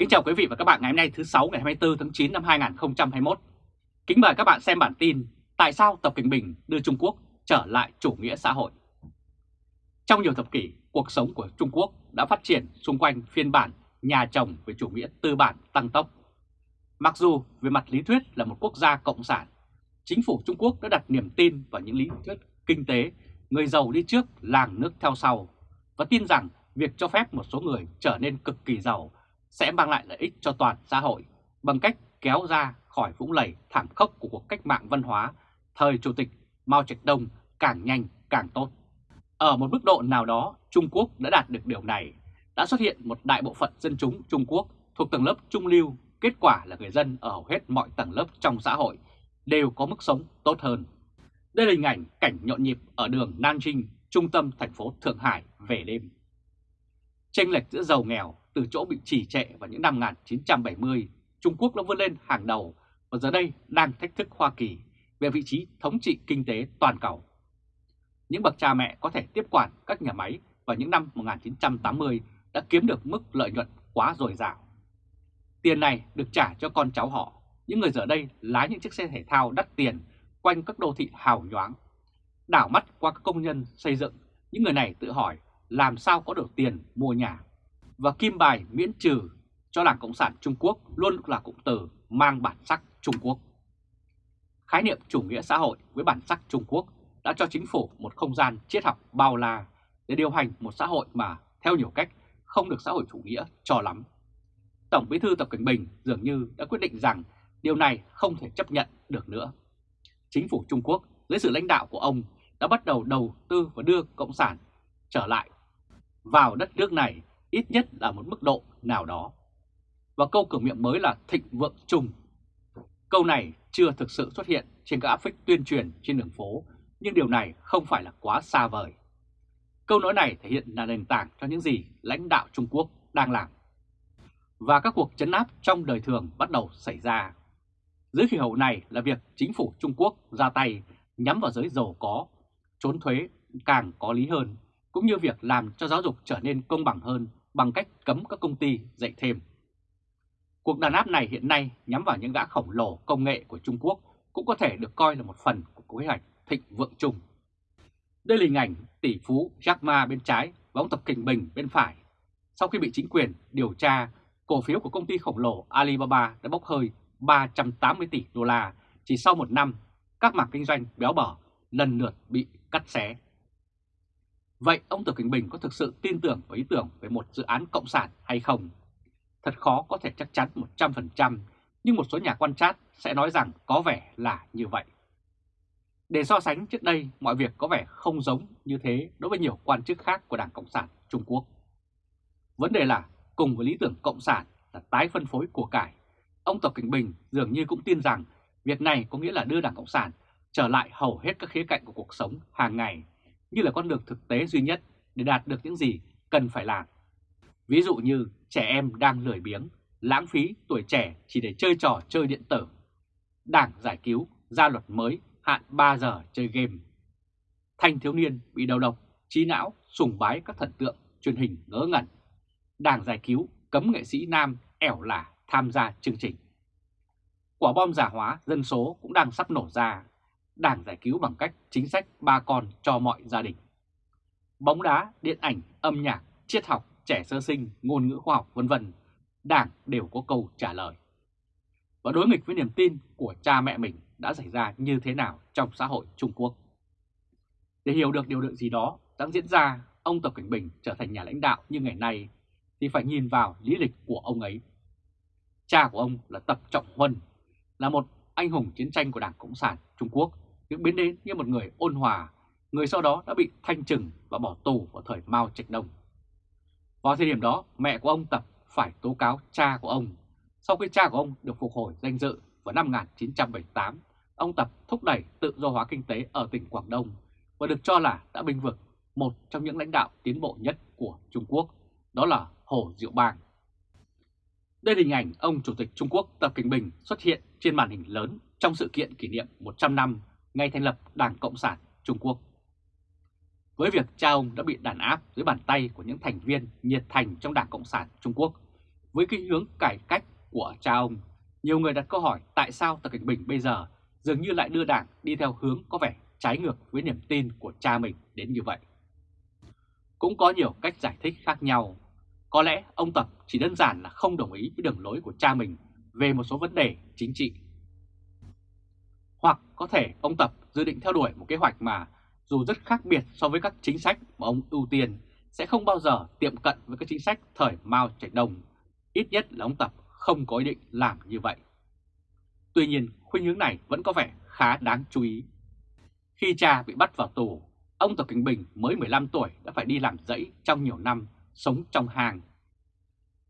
Kính chào quý vị và các bạn ngày hôm nay thứ 6 ngày 24 tháng 9 năm 2021. Kính mời các bạn xem bản tin Tại sao Tập Cảnh Bình đưa Trung Quốc trở lại chủ nghĩa xã hội. Trong nhiều thập kỷ, cuộc sống của Trung Quốc đã phát triển xung quanh phiên bản nhà chồng về chủ nghĩa tư bản tăng tốc. Mặc dù về mặt lý thuyết là một quốc gia cộng sản, chính phủ Trung Quốc đã đặt niềm tin vào những lý thuyết kinh tế, người giàu đi trước, làng nước theo sau, và tin rằng việc cho phép một số người trở nên cực kỳ giàu sẽ mang lại lợi ích cho toàn xã hội bằng cách kéo ra khỏi vũng lầy thảm khốc của cuộc cách mạng văn hóa thời Chủ tịch Mao Trạch Đông càng nhanh càng tốt. Ở một mức độ nào đó, Trung Quốc đã đạt được điều này. Đã xuất hiện một đại bộ phận dân chúng Trung Quốc thuộc tầng lớp trung lưu, kết quả là người dân ở hầu hết mọi tầng lớp trong xã hội đều có mức sống tốt hơn. Đây là hình ảnh cảnh nhộn nhịp ở đường Nanjing, trung tâm thành phố Thượng Hải về đêm. Chênh lệch giữa giàu nghèo từ chỗ bị trì trệ vào những năm 1970, Trung Quốc đã vươn lên hàng đầu và giờ đây đang thách thức Hoa Kỳ về vị trí thống trị kinh tế toàn cầu. Những bậc cha mẹ có thể tiếp quản các nhà máy vào những năm 1980 đã kiếm được mức lợi nhuận quá dồi dào. Tiền này được trả cho con cháu họ, những người giờ đây lái những chiếc xe thể thao đắt tiền quanh các đô thị hào nhoáng. Đảo mắt qua các công nhân xây dựng, những người này tự hỏi làm sao có được tiền mua nhà. Và kim bài miễn trừ cho Đảng Cộng sản Trung Quốc luôn là cụm từ mang bản sắc Trung Quốc. Khái niệm chủ nghĩa xã hội với bản sắc Trung Quốc đã cho chính phủ một không gian triết học bao la để điều hành một xã hội mà theo nhiều cách không được xã hội chủ nghĩa cho lắm. Tổng bí thư Tập Cảnh Bình dường như đã quyết định rằng điều này không thể chấp nhận được nữa. Chính phủ Trung Quốc dưới sự lãnh đạo của ông đã bắt đầu đầu tư và đưa Cộng sản trở lại vào đất nước này ít nhất là một mức độ nào đó. Và câu cửa miệng mới là thịnh vượng chung. Câu này chưa thực sự xuất hiện trên các áp phích tuyên truyền trên đường phố, nhưng điều này không phải là quá xa vời. Câu nói này thể hiện là nền tảng cho những gì lãnh đạo Trung Quốc đang làm. Và các cuộc chấn áp trong đời thường bắt đầu xảy ra. Dưới khí hậu này là việc chính phủ Trung Quốc ra tay nhắm vào giới giàu có, trốn thuế càng có lý hơn, cũng như việc làm cho giáo dục trở nên công bằng hơn bằng cách cấm các công ty dạy thêm. Cuộc đàn áp này hiện nay nhắm vào những gã khổng lồ công nghệ của Trung Quốc cũng có thể được coi là một phần của kế hoạch thịnh vượng chung. Đây là hình ảnh tỷ phú Jack Ma bên trái và ông Tập Kinh Bình bên phải. Sau khi bị chính quyền điều tra, cổ phiếu của công ty khổng lồ Alibaba đã bốc hơi 380 tỷ đô la chỉ sau một năm, các mảng kinh doanh béo bở lần lượt bị cắt xé. Vậy ông Tập Cảnh Bình có thực sự tin tưởng vào ý tưởng về một dự án cộng sản hay không? Thật khó có thể chắc chắn 100%, nhưng một số nhà quan sát sẽ nói rằng có vẻ là như vậy. Để so sánh trước đây, mọi việc có vẻ không giống như thế đối với nhiều quan chức khác của Đảng Cộng sản Trung Quốc. Vấn đề là, cùng với lý tưởng Cộng sản là tái phân phối của cải, ông Tập Cảnh Bình dường như cũng tin rằng việc này có nghĩa là đưa Đảng Cộng sản trở lại hầu hết các khía cạnh của cuộc sống hàng ngày như là con đường thực tế duy nhất để đạt được những gì cần phải làm. Ví dụ như trẻ em đang lười biếng, lãng phí tuổi trẻ chỉ để chơi trò chơi điện tử. Đảng giải cứu ra luật mới hạn 3 giờ chơi game. Thanh thiếu niên bị đầu độc, trí não, sùng bái các thần tượng truyền hình ngớ ngẩn. Đảng giải cứu cấm nghệ sĩ nam ẻo lả tham gia chương trình. Quả bom giả hóa dân số cũng đang sắp nổ ra. Đảng giải cứu bằng cách chính sách ba con cho mọi gia đình. Bóng đá, điện ảnh, âm nhạc, triết học, trẻ sơ sinh, ngôn ngữ khoa học vân vân, Đảng đều có câu trả lời. Và đối nghịch với niềm tin của cha mẹ mình đã xảy ra như thế nào trong xã hội Trung Quốc. Để hiểu được điều gì đó đang diễn ra, ông Tập Cảnh Bình trở thành nhà lãnh đạo như ngày nay thì phải nhìn vào lý lịch của ông ấy. Cha của ông là Tập Trọng Huân, là một anh hùng chiến tranh của Đảng Cộng sản Trung Quốc, được biến đến như một người ôn hòa, người sau đó đã bị thanh trừng và bỏ tù vào thời Mao Trạch Đông. Vào thời điểm đó, mẹ của ông Tập phải tố cáo cha của ông. Sau khi cha của ông được phục hồi danh dự vào năm 1978, ông Tập thúc đẩy tự do hóa kinh tế ở tỉnh Quảng Đông và được cho là đã binh vực một trong những lãnh đạo tiến bộ nhất của Trung Quốc, đó là Hồ Diệu Bang. Đây là hình ảnh ông Chủ tịch Trung Quốc Tập Cảnh Bình xuất hiện trên màn hình lớn trong sự kiện kỷ niệm 100 năm ngày thành lập Đảng Cộng sản Trung Quốc. Với việc cha ông đã bị đàn áp dưới bàn tay của những thành viên nhiệt thành trong Đảng Cộng sản Trung Quốc, với cái hướng cải cách của cha ông, nhiều người đặt câu hỏi tại sao Tập Cảnh Bình bây giờ dường như lại đưa đảng đi theo hướng có vẻ trái ngược với niềm tin của cha mình đến như vậy. Cũng có nhiều cách giải thích khác nhau. Có lẽ ông Tập chỉ đơn giản là không đồng ý với đường lối của cha mình về một số vấn đề chính trị. Hoặc có thể ông Tập dự định theo đuổi một kế hoạch mà dù rất khác biệt so với các chính sách mà ông ưu tiên sẽ không bao giờ tiệm cận với các chính sách thời Mao Trạch Đông. Ít nhất là ông Tập không có ý định làm như vậy. Tuy nhiên, khuynh hướng này vẫn có vẻ khá đáng chú ý. Khi cha bị bắt vào tù, ông Tập Cảnh Bình mới 15 tuổi đã phải đi làm dãy trong nhiều năm, sống trong hàng.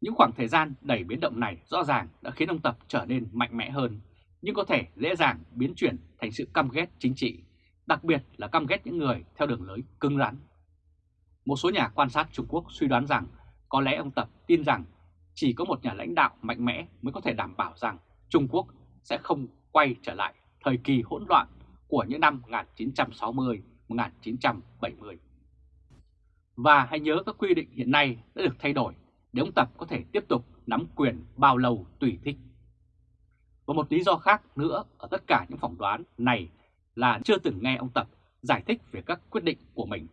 Những khoảng thời gian đầy biến động này rõ ràng đã khiến ông Tập trở nên mạnh mẽ hơn, nhưng có thể dễ dàng biến chuyển thành sự căm ghét chính trị, đặc biệt là căm ghét những người theo đường lối cứng rắn. Một số nhà quan sát Trung Quốc suy đoán rằng có lẽ ông Tập tin rằng chỉ có một nhà lãnh đạo mạnh mẽ mới có thể đảm bảo rằng Trung Quốc sẽ không quay trở lại thời kỳ hỗn loạn của những năm 1960-1970. Và hãy nhớ các quy định hiện nay đã được thay đổi để ông Tập có thể tiếp tục nắm quyền bao lâu tùy thích. Và một lý do khác nữa ở tất cả những phỏng đoán này là chưa từng nghe ông Tập giải thích về các quyết định của mình.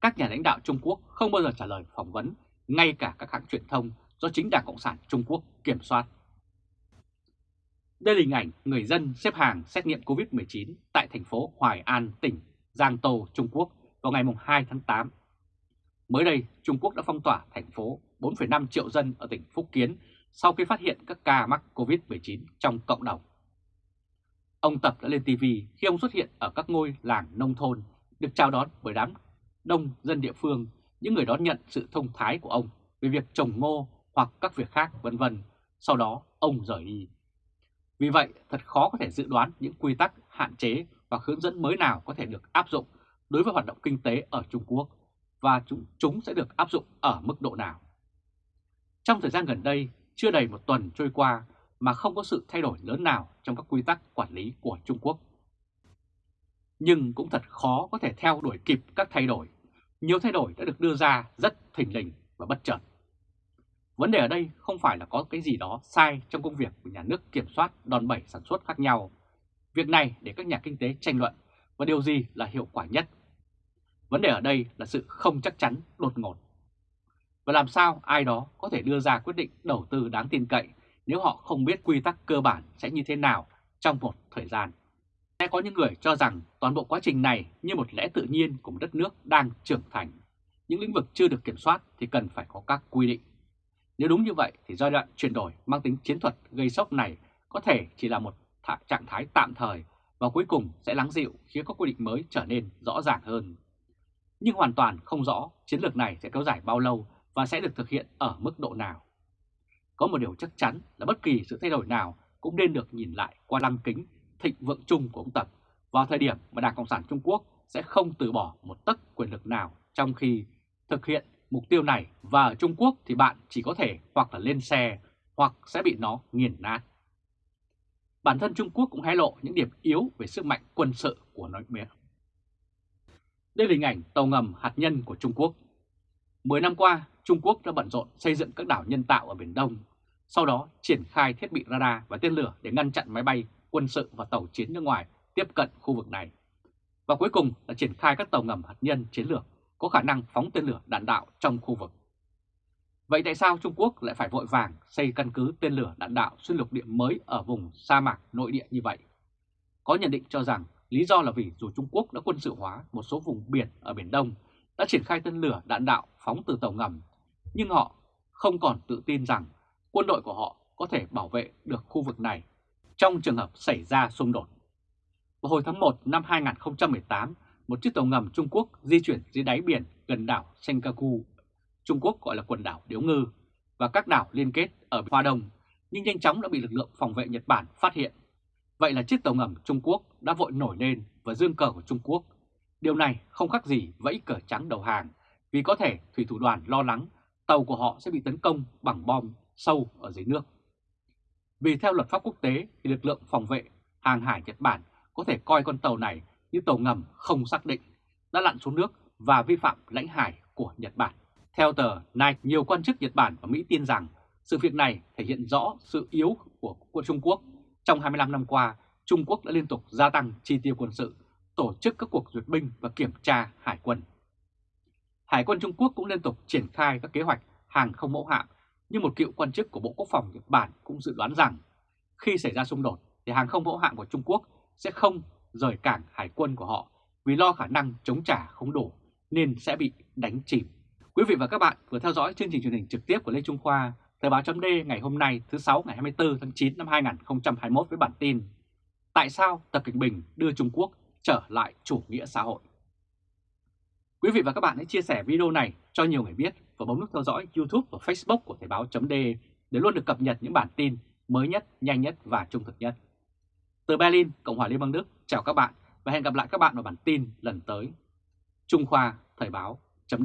Các nhà lãnh đạo Trung Quốc không bao giờ trả lời phỏng vấn, ngay cả các hãng truyền thông do chính Đảng Cộng sản Trung Quốc kiểm soát. Đây là hình ảnh người dân xếp hàng xét nghiệm COVID-19 tại thành phố Hoài An, tỉnh Giang Tô, Trung Quốc vào ngày 2 tháng 8. Mới đây, Trung Quốc đã phong tỏa thành phố 4,5 triệu dân ở tỉnh Phúc Kiến sau khi phát hiện các ca mắc COVID-19 trong cộng đồng. Ông Tập đã lên TV khi ông xuất hiện ở các ngôi làng nông thôn, được chào đón bởi đám đông dân địa phương, những người đón nhận sự thông thái của ông về việc trồng ngô hoặc các việc khác vân vân. Sau đó ông rời đi. Vì vậy, thật khó có thể dự đoán những quy tắc, hạn chế và hướng dẫn mới nào có thể được áp dụng đối với hoạt động kinh tế ở Trung Quốc và chúng, chúng sẽ được áp dụng ở mức độ nào. Trong thời gian gần đây, chưa đầy một tuần trôi qua mà không có sự thay đổi lớn nào trong các quy tắc quản lý của Trung Quốc. Nhưng cũng thật khó có thể theo đuổi kịp các thay đổi. Nhiều thay đổi đã được đưa ra rất thình lình và bất chợt. Vấn đề ở đây không phải là có cái gì đó sai trong công việc của nhà nước kiểm soát đòn bẩy sản xuất khác nhau. Việc này để các nhà kinh tế tranh luận và điều gì là hiệu quả nhất. Vấn đề ở đây là sự không chắc chắn đột ngột. Và làm sao ai đó có thể đưa ra quyết định đầu tư đáng tin cậy nếu họ không biết quy tắc cơ bản sẽ như thế nào trong một thời gian. Sẽ có những người cho rằng toàn bộ quá trình này như một lẽ tự nhiên của một đất nước đang trưởng thành. Những lĩnh vực chưa được kiểm soát thì cần phải có các quy định nếu đúng như vậy thì giai đoạn chuyển đổi mang tính chiến thuật gây sốc này có thể chỉ là một trạng thái tạm thời và cuối cùng sẽ lắng dịu khi các quy định mới trở nên rõ ràng hơn. Nhưng hoàn toàn không rõ chiến lược này sẽ kéo dài bao lâu và sẽ được thực hiện ở mức độ nào. Có một điều chắc chắn là bất kỳ sự thay đổi nào cũng nên được nhìn lại qua lăng kính, thịnh vượng chung của ông Tập vào thời điểm mà Đảng Cộng sản Trung Quốc sẽ không từ bỏ một tấc quyền lực nào trong khi thực hiện mục tiêu này và ở Trung Quốc thì bạn chỉ có thể hoặc là lên xe hoặc sẽ bị nó nghiền nát. Bản thân Trung Quốc cũng hé lộ những điểm yếu về sức mạnh quân sự của nội miệng. Đây là hình ảnh tàu ngầm hạt nhân của Trung Quốc. Mười năm qua, Trung Quốc đã bận rộn xây dựng các đảo nhân tạo ở Biển Đông, sau đó triển khai thiết bị radar và tên lửa để ngăn chặn máy bay, quân sự và tàu chiến nước ngoài tiếp cận khu vực này. Và cuối cùng là triển khai các tàu ngầm hạt nhân chiến lược có khả năng phóng tên lửa đạn đạo trong khu vực. Vậy tại sao Trung Quốc lại phải vội vàng xây căn cứ tên lửa đạn đạo xuyên lục địa mới ở vùng sa mạc nội địa như vậy? Có nhận định cho rằng lý do là vì dù Trung Quốc đã quân sự hóa một số vùng biển ở Biển Đông, đã triển khai tên lửa đạn đạo phóng từ tàu ngầm, nhưng họ không còn tự tin rằng quân đội của họ có thể bảo vệ được khu vực này trong trường hợp xảy ra xung đột. Vào hồi tháng 1 năm 2018, một chiếc tàu ngầm Trung Quốc di chuyển dưới đáy biển gần đảo Senkaku, Trung Quốc gọi là quần đảo Điếu Ngư, và các đảo liên kết ở Hoa Đông, nhưng nhanh chóng đã bị lực lượng phòng vệ Nhật Bản phát hiện. Vậy là chiếc tàu ngầm Trung Quốc đã vội nổi lên và dương cờ của Trung Quốc. Điều này không khác gì vẫy cờ trắng đầu hàng, vì có thể thủy thủ đoàn lo lắng tàu của họ sẽ bị tấn công bằng bom sâu ở dưới nước. Vì theo luật pháp quốc tế thì lực lượng phòng vệ hàng hải Nhật Bản có thể coi con tàu này như tàu ngầm không xác định đã lặn xuống nước và vi phạm lãnh hải của Nhật Bản. Theo tờ Night, nhiều quan chức Nhật Bản và Mỹ tin rằng Sự việc này thể hiện rõ sự yếu của quân Trung Quốc. Trong 25 năm qua, Trung Quốc đã liên tục gia tăng chi tiêu quân sự, tổ chức các cuộc duyệt binh và kiểm tra hải quân. Hải quân Trung Quốc cũng liên tục triển khai các kế hoạch hàng không mẫu hạm, nhưng một cựu quan chức của Bộ Quốc phòng Nhật Bản cũng dự đoán rằng khi xảy ra xung đột thì hàng không mẫu hạm của Trung Quốc sẽ không rời cảng hải quân của họ vì lo khả năng chống trả không đủ nên sẽ bị đánh chìm. Quý vị và các bạn vừa theo dõi chương trình truyền hình trực tiếp của Lê Trung Khoa, Thời báo chấm ngày hôm nay thứ 6 ngày 24 tháng 9 năm 2021 với bản tin Tại sao Tập Cảnh Bình đưa Trung Quốc trở lại chủ nghĩa xã hội? Quý vị và các bạn hãy chia sẻ video này cho nhiều người biết và bấm nút theo dõi YouTube và Facebook của Thời báo .de để luôn được cập nhật những bản tin mới nhất, nhanh nhất và trung thực nhất. Từ Berlin, Cộng hòa Liên bang Đức, chào các bạn và hẹn gặp lại các bạn vào bản tin lần tới. Trung Khoa Thời báo chấm